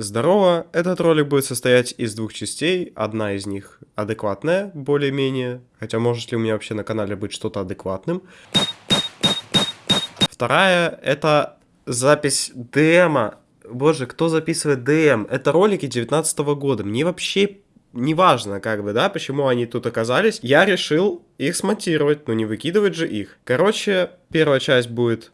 Здорово, этот ролик будет состоять из двух частей, одна из них адекватная, более-менее, хотя может ли у меня вообще на канале быть что-то адекватным. Вторая это запись демо. Боже, кто записывает ДМ? Это ролики 19 года, мне вообще неважно, как бы, да, почему они тут оказались. Я решил их смонтировать, но не выкидывать же их. Короче, первая часть будет...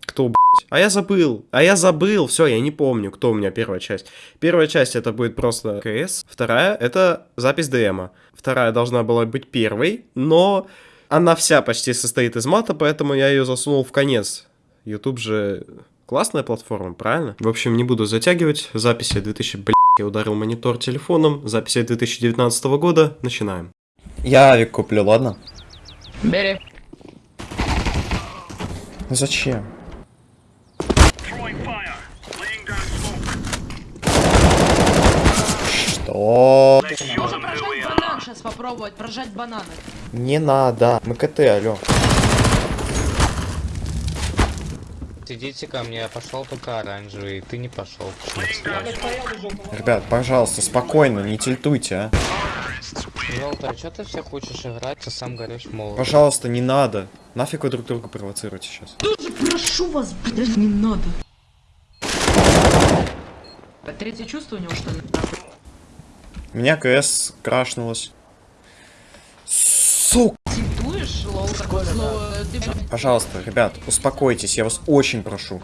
Кто? А я забыл. А я забыл. Все, я не помню, кто у меня первая часть. Первая часть это будет просто КС. Вторая это запись ДМа. Вторая должна была быть первой, но она вся почти состоит из мата, поэтому я ее засунул в конец. YouTube же классная платформа, правильно? В общем, не буду затягивать. Записи 2000, блядь, я ударил монитор телефоном. Записи 2019 года. Начинаем. Я авик куплю, ладно? Бери. Зачем? Что? Можно прожать банан сейчас попробовать, прожать бананы. Не надо. Мы КТ, алё. Идите ко мне, я пошел только оранжевый, ты не пошел. Ребят, пожалуйста, спокойно, не тильтуйте, а. Желтый, а что ты все хочешь играть, а сам горишь молот? Пожалуйста, не надо. Нафиг вы друг друга провоцируете сейчас? Тоже прошу вас, блядь, не надо. Третье чувство у него что ли? У меня КС крашнулось. Сука! Пожалуйста, ребят, успокойтесь, я вас очень прошу.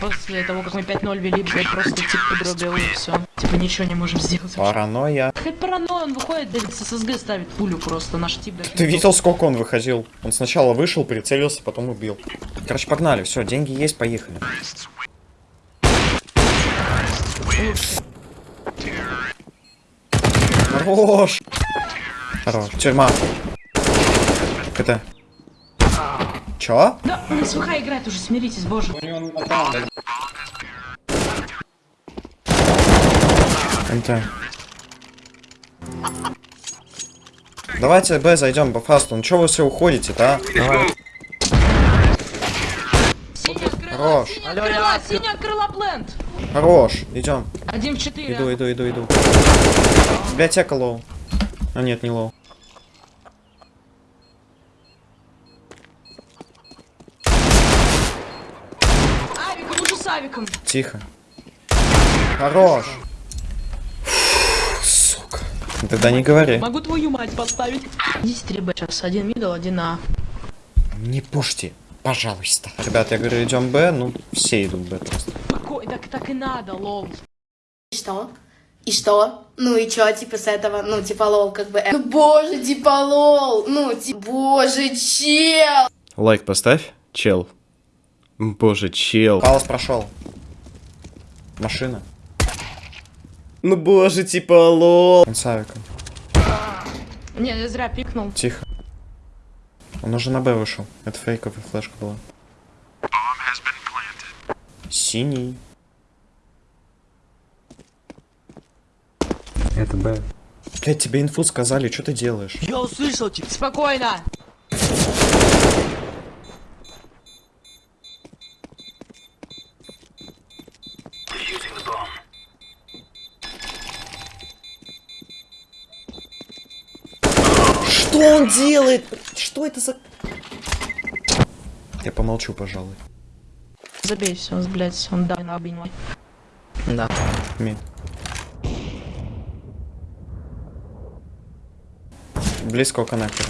после того, как мы 5-0 вели, блядь, просто типа подробил и все. Типа ничего не можем сделать. Паранойя. Хоть паранойя, он выходит, блядь, с ССГ ставит пулю просто, наш тип, блядь. Ты видел, сколько он выходил? Он сначала вышел, прицелился, потом убил. Короче, погнали, все, деньги есть, поехали. Хорош! Хорош. Тюрьма. Это. Чё? Да, он СВХ играет уже, смиритесь, боже. НТ. Давайте Б зайдем по фасту. Ну чё вы все уходите-то, а? Синяя крыла, Хорош. синяя крыла, синяя крыла plant. Хорош, идем. Один в четыре. Иду, иду, иду, иду. Библиотека low. А нет, не low. Авик, лучше с авиком. Тихо. Хорош. Фу, Сука. Тогда не говори. Могу твою мать поставить. Идите 3 Б сейчас. Один middle, один А. Не пушьте, пожалуйста. Ребят, я говорю, идем Б, ну все идут Б просто. Какой? Так, так и надо, lol. И что? И что? Ну и чё, типа, с этого? Ну, типа, lol, как бы... э. Ну, боже, типа, lol! Ну, типа, боже, чел! Лайк поставь, чел. Боже, чел. Palace прошел. Машина. Ну боже, типа лол. Он с авиком. Не, я зря пикнул. Тихо. Он уже на Б вышел. Это фейковая флешка была. Синий. Это Б. Блять, тебе инфу сказали, что ты делаешь? Спокойно. Что он делает? Что это за... Я помолчу, пожалуй. Забей все, блядь, он да, на обинь. Да. Ми. Близко у коннектора.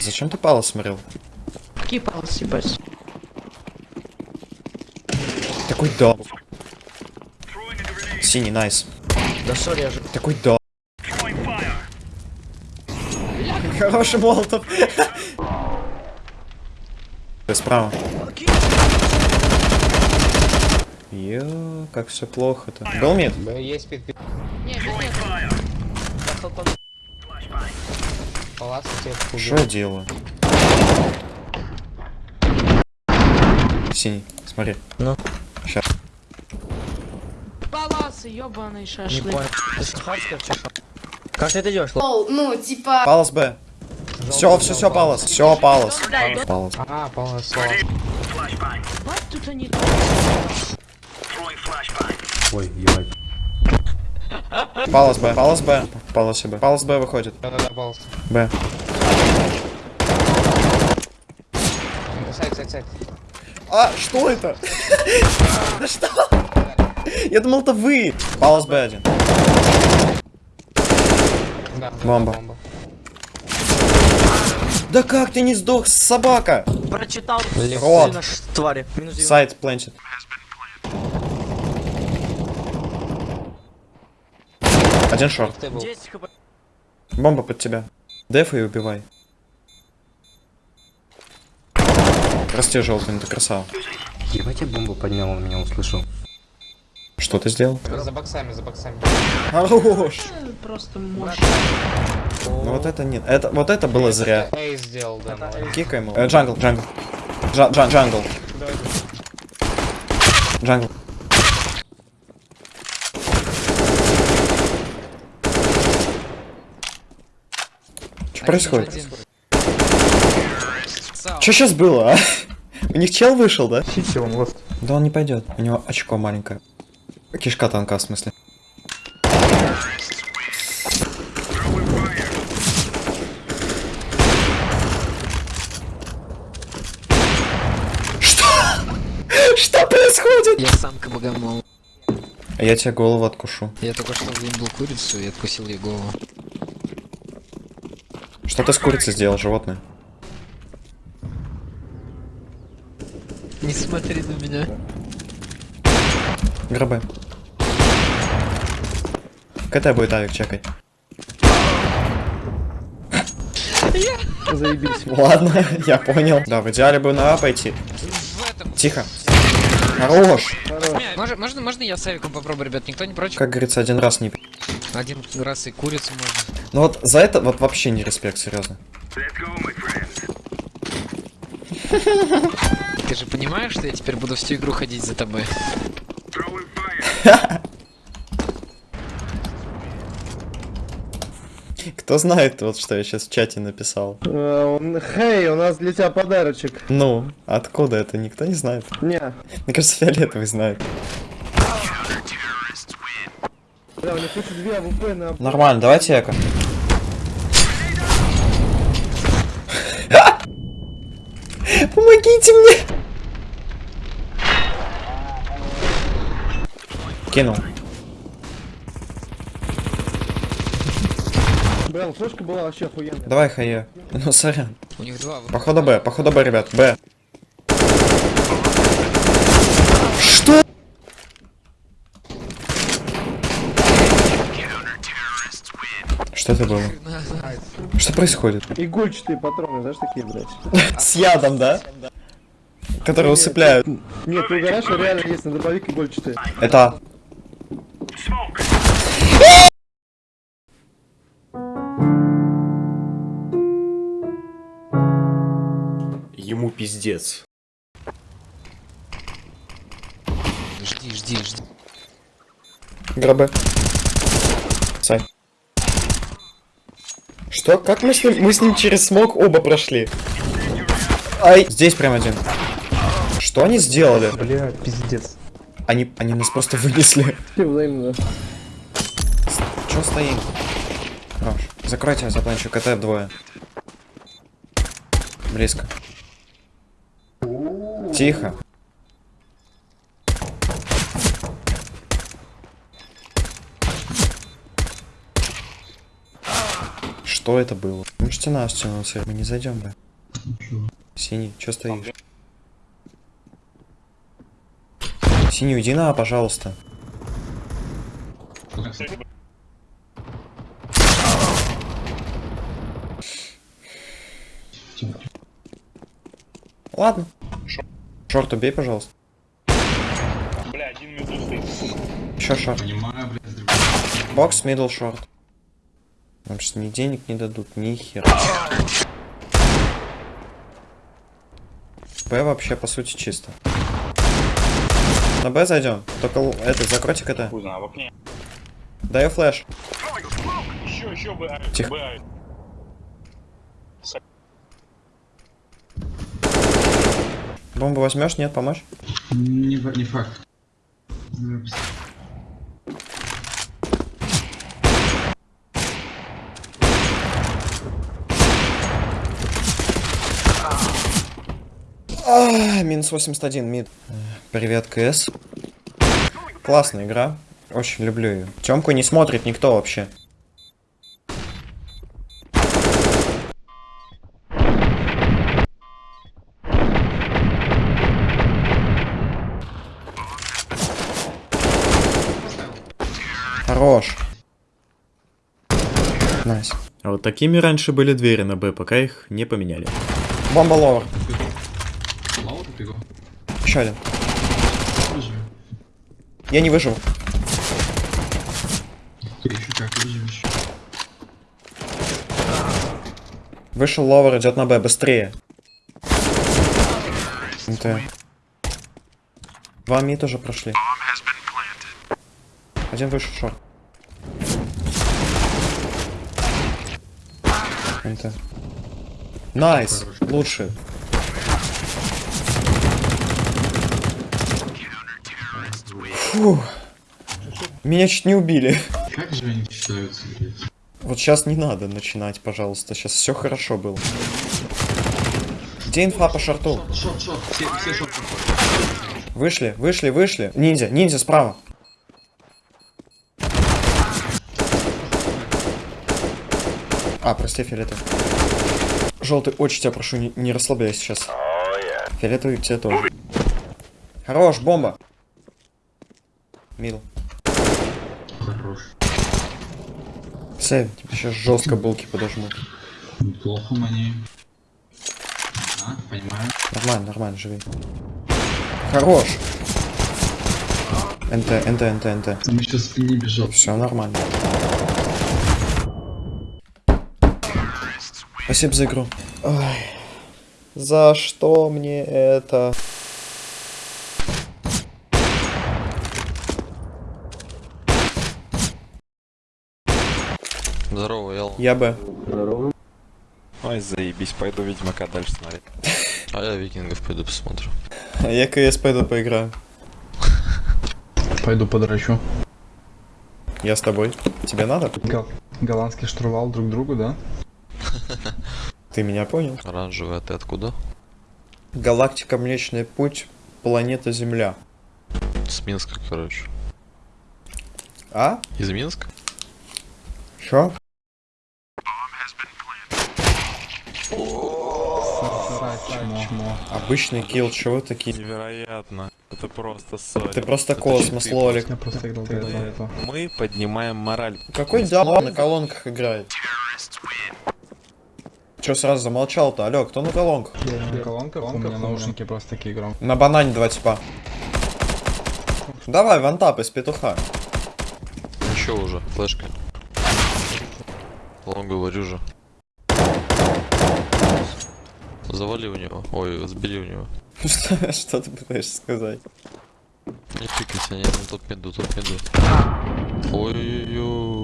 Зачем ты Пала смотрел? Какие палцы, ебать. Такой да. Синий, найс. Да сори, я же... Такой да. Хороший молотов. Ты справа. Ё, как все плохо-то. Был мид? Б есть. Не, без нет. Тебя Что делаю? Синий, смотри. Ну? Сейчас. Паласы, ебаный Не шашлык. понял. Ты? Как ты это делаешь? Ну, типа... Палас Б. Все, все, все, Палас. Все, Палас. Палас. А, Палас, Палас. Они... Ой, ебать. Палас Б, палас Б, палас Б, палас Б выходит. Да-да-да, балс. Б. Сайт, сайт, сайт. А, что это? Да что? Я думал, это вы. Палас Б один. Бомба. Да как ты не сдох, собака? Прочитал Рот. твари. Сайт планчет. Один шорт. Ты был. 10 хп. Бомба под тебя. Def и убивай. Прости, желтый, ты красава. Ебать, я бомбу поднял, он меня услышал. Что ты сделал? За боксами, за боксами. Хорош. Просто мощно. Ну вот это нет. Это, вот это было зря. Эй, сделал, да. Кикай ему. Э, jungle, jungle. Джа- джа- jungle. Jungle. Что происходит? Что сейчас было, а? У них чел вышел, да? Сити, он лост. Да он не пойдет. У него очко маленькое. Кишка тонка, в смысле. Что? Что происходит? Я самка богомол. А я тебе голову откушу. Я только что заебал курицу и откусил ей голову. Что ты с курицей сделал, животное? Не смотри на меня. Гробы. КТ будет авик чекать. Заебись. Ладно, я понял. Да, в идеале бы на А пойти. Тихо. Хорош. Можно, можно, можно я с Авиком попробую, ребят? Никто не против? Как говорится, один раз не... Один раз и курицу можно. Ну вот за это вот вообще не респект, серьезно. Ты же понимаешь, что я теперь буду всю игру ходить за тобой? Кто знает, вот что я сейчас в чате написал? Хей, у нас для тебя подарочек. Ну, откуда это, никто не знает. Не, Мне кажется, фиолетовый знает. да, у них две АВП на... Нормально, давайте eco. Помогите мне! Кинул. Блин, флешка была вообще охуенная. Давай, хае. Ну, сорян. У них два. Походу Б, походу Б, ребят, Б. Что? Что это было? Что происходит? Игольчатые патроны, знаешь, такие, блядь. С ядом, да? Которые усыпляют. Нет, ты угораешь, а реально есть на дробовик игольчатые. Это... пиздец. Жди, жди, жди. Гробы. Сай. Что? Как мы с ним... Мы с ним через смог оба прошли. Ай! Здесь прям один. Что они сделали? Бля, пиздец. Они, они нас просто вынесли. Чё стоим? Хорош. Закройте запланчу КТ двое. Близко. Тихо. Что это было? Можете на стену мы не зайдем бы. Синий, чё стоишь? Синий, уйди на, пожалуйста. Ладно. Short убей, пожалуйста. Бля, один Еще short. Box, middle, short. Нам сейчас ни денег не дадут, ни хера. Б вообще, по сути, чисто. На Б зайдем. Только этот, закройте КТ. Даю flash. Тихо. Бомбу возьмешь? Нет, помочь? Не, не факт. А, минус 81, мид. Привет, КС. Классная игра. Очень люблю ее. Темку не смотрит никто вообще. Хорош. Nice. А вот такими раньше были двери на Б, пока их не поменяли. Бомба ловер. Бегу. Еще один. Я не выжил. Ты еще как выживешь. Вышел ловер, идет на Б, быстрее. NT. Два mid тоже прошли. Один вышел short. NT. Nice, лучше. Фух. Меня чуть не убили. Как же они считаются, блядь? Вот сейчас не надо начинать, пожалуйста. Сейчас все хорошо было. Где инфа по шарту? Шот, шот, все, все шот Вышли, вышли, вышли. Ниндзя, ниндзя справа. А, прости, фиолетовый. Желтый, очень тебя прошу, не, не расслабляйся сейчас. Фиолетовый тебя тоже. Хорош, бомба. Мил. Хорош. Сэм, тебе сейчас жестко булки подожмут. Плохо мне. А, понимаю. Нормально, нормально, живи. Хорош. НТ, НТ, НТ, НТ. Там еще спине бежал. Все нормально. Спасибо за игру. Ой. За что мне это? Здорово, Эл. Я бы. Ой, заебись, пойду Ведьмака дальше смотреть. А я Викингов пойду посмотрю. Я КС пойду поиграю. Пойду подрачу. Я с тобой. Тебе надо? Гол- голландский штурвал друг другу, да? Ты меня понял? Оранжевый, а ты откуда? Галактика Млечный Путь. Планета Земля. С Минска, короче. А? Из Минска? Чё? Обычный килл, чего вы такие? Невероятно. Это просто соль. Ты просто космос, лолик. Мы поднимаем мораль. Какой дал на колонках играет? Чё сразу замолчал-то? Алло, кто на колонках? Я на колонках, у меня наушники просто такие громкие. На банане два типа. Давай, вантап из петуха. Ничего уже, флешка. Лон говорю же. Завали у него. Ой, сбери у него. Что, ты пытаешься сказать? Не пикайся, не, не топ меду, топ меду. Ой-ой-ой.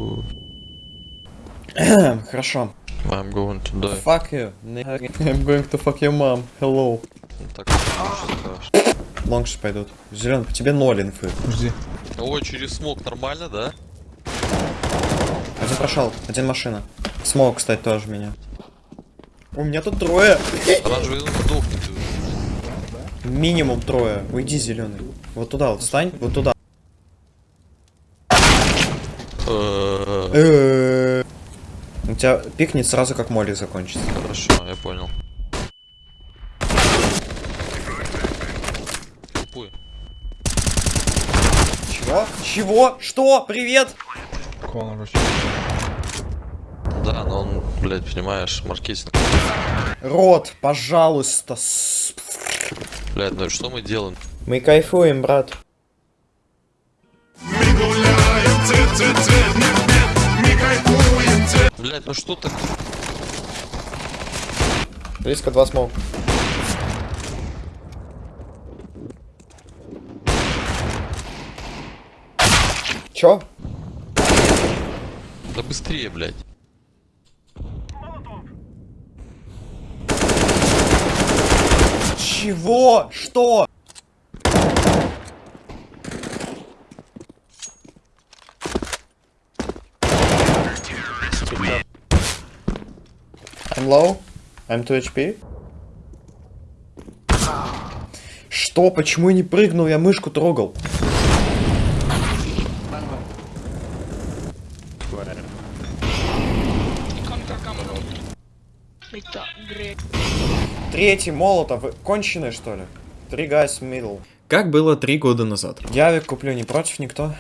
Хорошо. I'm going to die. Fuck you. I'm going to fuck your mom. Hello. Ну, Так, Лонгши пойдут. Зеленый, по тебе ноль инфы. Жди. Ой, через смог нормально, да? Один прошел, один машина. Смог, кстати, тоже меня. У меня тут трое. Оранжевый сдохнет. Минимум трое. Уйди, зеленый. Вот туда вот встань, вот туда. Тебя пикнет сразу, как молик закончится. Хорошо, я понял. Тупой. Чего? Чего? Что? Привет? Конор. Да, но он, блядь, понимаешь, маркетинг. Рот, пожалуйста. Блядь, ну что мы делаем? Мы кайфуем, брат. Блядь, ну что так? Близко два смог. Чё? Да быстрее, блядь. Чего? Что? I'm low. I'm 2 HP. Что? Почему я не прыгнул? Я мышку трогал. Третий молотов. Вы конченые, что ли? Три guys middle. Как было три года назад. Явик куплю, не против никто.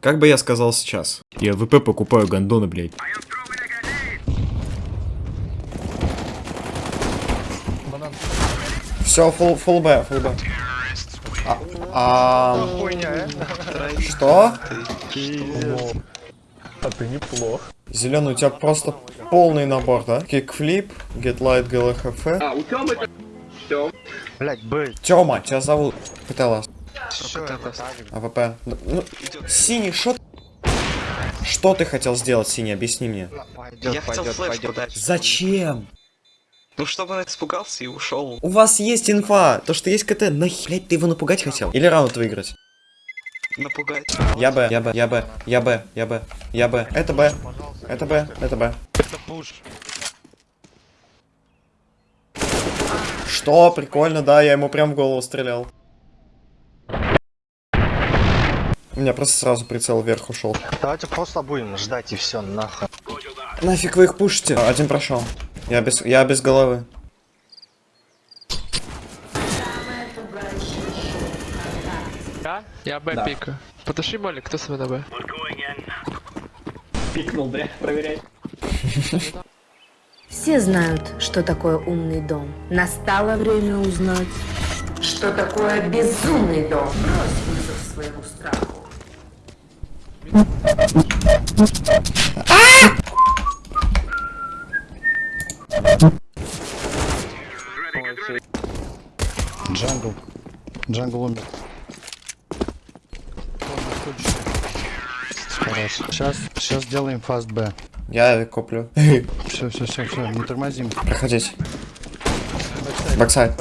Как бы я сказал сейчас. Я ВП покупаю гандоны, блядь. Все, full, full B, full B. А, а, что? А ты неплох. Зеленый, у тебя просто полный набор, да? Kickflip, get light, GLHF. А, у Тёмы Блять, Б. Тёма, тебя зовут. Это? AWP. Ну, ну, синий, что Что ты хотел сделать, синий? Объясни мне. Я хотел flash подать. Зачем? Ну, чтобы он испугался и ушел. У вас есть инфа, то что есть КТ, нахер, блядь, ты его напугать хотел? Или раунд выиграть? Напугать. Я Б, я Б, я Б, я Б, я Б, я Б. Это Б, это Б, это Б. Это пуш. Что? Прикольно, да, я ему прям в голову стрелял. У меня просто сразу прицел вверх ушел. Давайте просто будем ждать и все, нахуй. Нафиг вы их пушите? Один прошел. Я без, я без головы. Я? Я Б пика. Потуши молик, кто с на Б? пикнул, да? Проверяй. Все знают, что такое умный дом. Настало время узнать, что такое безумный дом. Брось вызов своему страху. Jungle умер. Хорошо. Сейчас, сейчас сделаем fast B. Я коплю. Все, все, все, все, не тормозим. Проходить. Backside.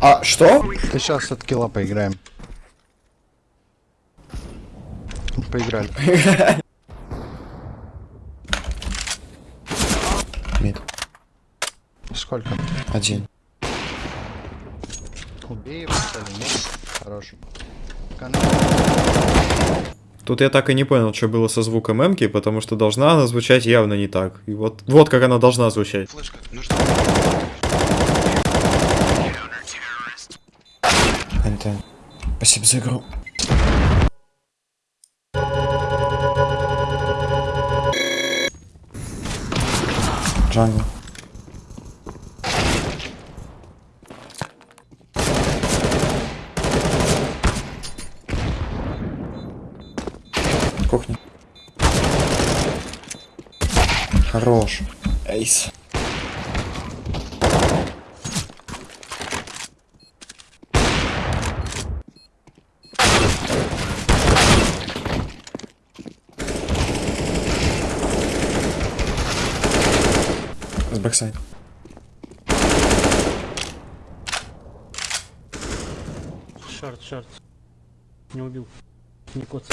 А, что? Ты сейчас от килла поиграем. Поиграли. Сколько? Один. Убей его? Хорош. Канал. Тут я так и не понял, что было со звуком эмки, потому что должна она звучать явно не так. И вот, вот как она должна звучать. Антон. Спасибо за игру. Джангл. Хорош. Эйс. С backside. Short, short. Не убил. Не кот.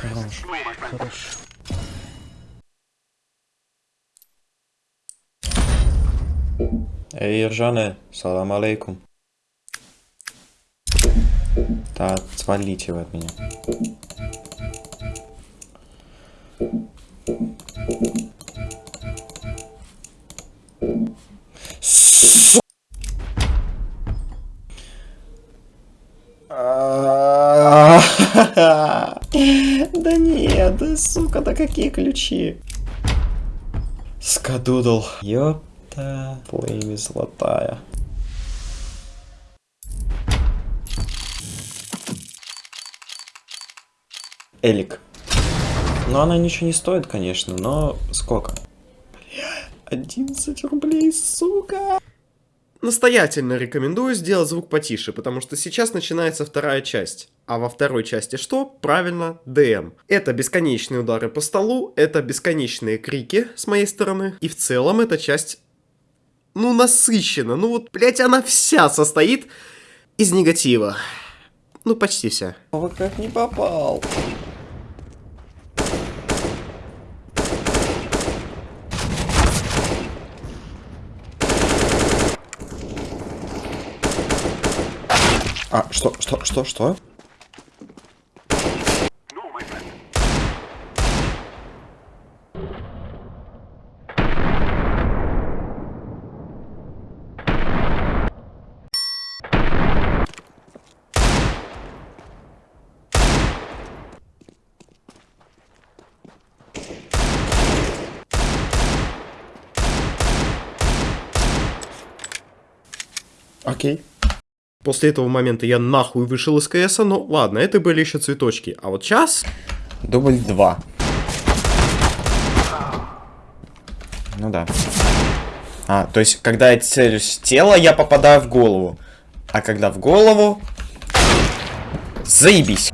Хорош. Хорош. Эй, Иржане, салам алейкум. Так, свалите вы от меня. Су- Да нет, да сука, да какие ключи? Скадудл. Ёпта, плейми золотая. Элик. Ну, она ничего не стоит, конечно, но сколько? Бля, 11 рублей, сука! настоятельно рекомендую сделать звук потише, потому что сейчас начинается вторая часть. А во второй части что? Правильно, ДМ. Это бесконечные удары по столу, это бесконечные крики с моей стороны. И в целом эта часть, ну, насыщена. Ну вот, блять, она вся состоит из негатива. Ну, почти вся. Вы как не попал. А, что, что, что, что? Окей. После этого момента я нахуй вышел из КСа, но ладно, это были еще цветочки. А вот сейчас... Дубль 2. Ну да. А, то есть, когда я целюсь в тело, я попадаю в голову. А когда в голову... Заебись.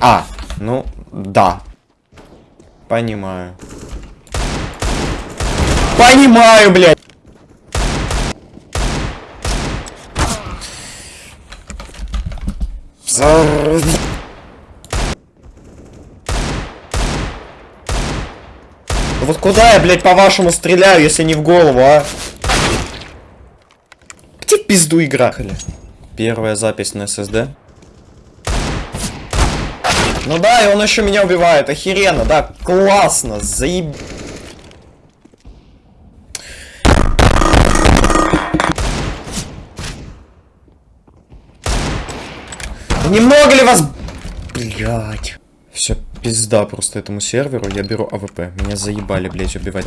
А, ну, да. Понимаю. Понимаю, блядь. За- Вот куда я, блядь, по-вашему стреляю, если не в голову, а? Где пизду игра? Первая запись на SSD. Ну да, и он еще меня убивает, охеренно, да, классно, заеб... Немного ли вас... Блять. Все, пизда просто этому серверу. Я беру AWP. Меня заебали, блять, убивать.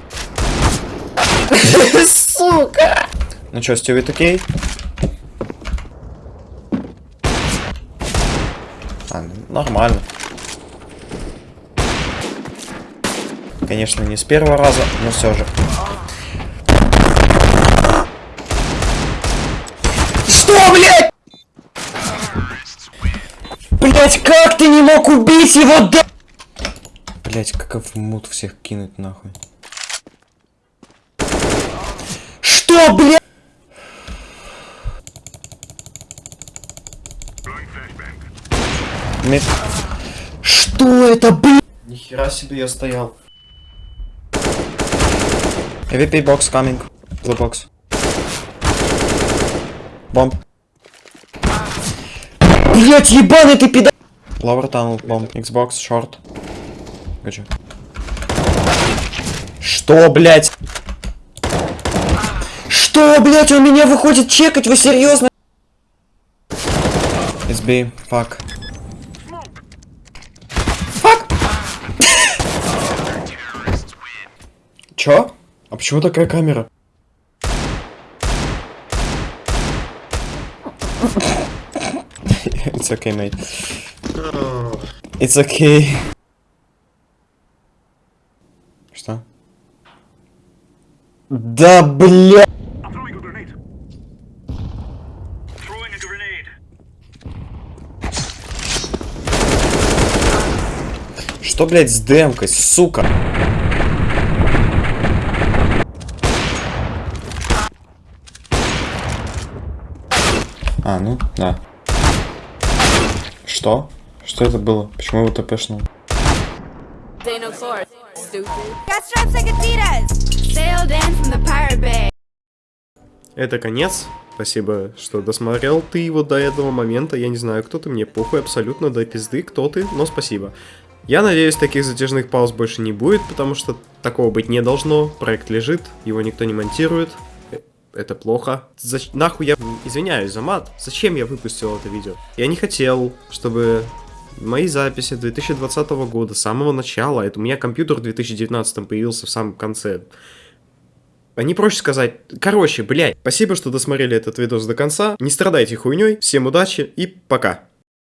Сука! Ну чё, Стювит окей? А, ну, нормально. Конечно, не с первого раза, но все же. Что, блядь? Блять, как ты не мог убить его, да? Блять, каков мут всех кинуть нахуй. Что, блядь? Мет- Что это, блядь? Нихера себе я стоял. AVP box coming. The box. Бомб. Блять, ебаный ты пидор! Lower tunnel, бомб. Xbox, short. Гачу. Что, блять? Что, блять, он меня выходит чекать, вы серьезно? It's B, fuck. Fuck! Чё? А почему такая камера? It's okay, mate. It's okay. Что? Да, бля! Что, блядь, с демкой, сука? А, ну, да. Что? Что это было? Почему его тпшнул? Это конец. Спасибо, что досмотрел ты его до этого момента. Я не знаю, кто ты, мне похуй абсолютно до пизды, кто ты, но спасибо. Я надеюсь, таких затяжных пауз больше не будет, потому что такого быть не должно. Проект лежит, его никто не монтирует. Э, Это плохо. Зач- Нахуй я извиняюсь за мат. Зачем я выпустил это видео? Я не хотел, чтобы мои записи 2020 года, с самого начала, это у меня компьютер в 2019 появился в самом конце. А не проще сказать, короче, блядь, спасибо, что досмотрели этот видос до конца, не страдайте хуйней, всем удачи и пока.